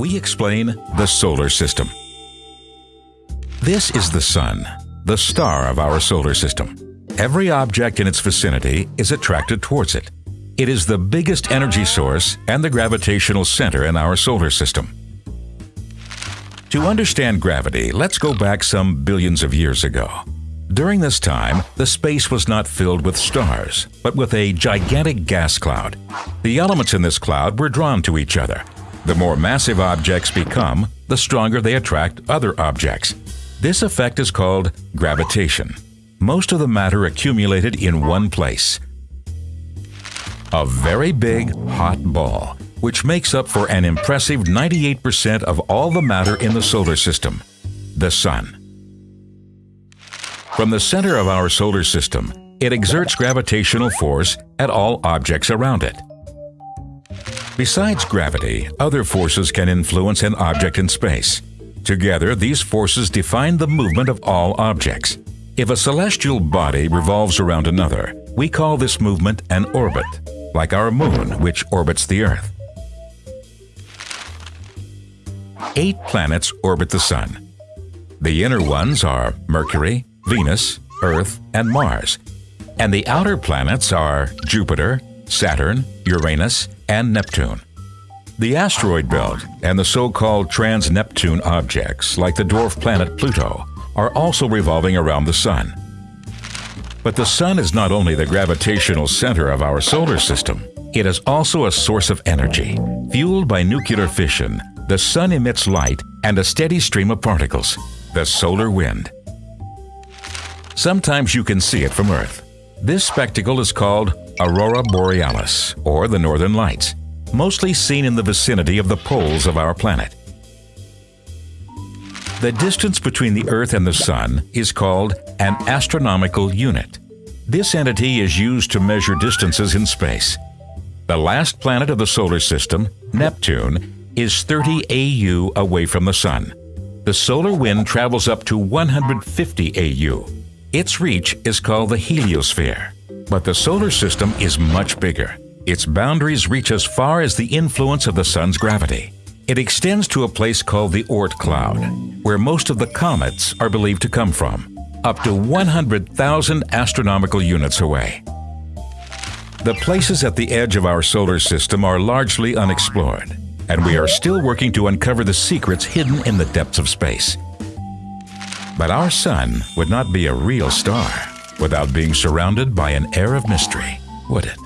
explain the solar system. This is the Sun, the star of our solar system. Every object in its vicinity is attracted towards it. It is the biggest energy source and the gravitational center in our solar system. To understand gravity, let's go back some billions of years ago. During this time, the space was not filled with stars, but with a gigantic gas cloud. The elements in this cloud were drawn to each other. The more massive objects become, the stronger they attract other objects. This effect is called gravitation. Most of the matter accumulated in one place. A very big, hot ball, which makes up for an impressive 98% of all the matter in the solar system, the Sun. From the center of our solar system, it exerts gravitational force at all objects around it. Besides gravity, other forces can influence an object in space. Together, these forces define the movement of all objects. If a celestial body revolves around another, we call this movement an orbit, like our moon, which orbits the Earth. Eight planets orbit the Sun. The inner ones are Mercury, Venus, Earth, and Mars. And the outer planets are Jupiter, Saturn, Uranus, and Neptune. The asteroid belt and the so-called trans-Neptune objects, like the dwarf planet Pluto, are also revolving around the Sun. But the Sun is not only the gravitational center of our solar system, it is also a source of energy. Fueled by nuclear fission, the Sun emits light and a steady stream of particles, the solar wind. Sometimes you can see it from Earth. This spectacle is called Aurora Borealis, or the Northern Lights, mostly seen in the vicinity of the poles of our planet. The distance between the Earth and the Sun is called an astronomical unit. This entity is used to measure distances in space. The last planet of the solar system, Neptune, is 30 AU away from the Sun. The solar wind travels up to 150 AU, its reach is called the heliosphere. But the solar system is much bigger. Its boundaries reach as far as the influence of the Sun's gravity. It extends to a place called the Oort cloud, where most of the comets are believed to come from, up to 100,000 astronomical units away. The places at the edge of our solar system are largely unexplored, and we are still working to uncover the secrets hidden in the depths of space. But our sun would not be a real star without being surrounded by an air of mystery, would it?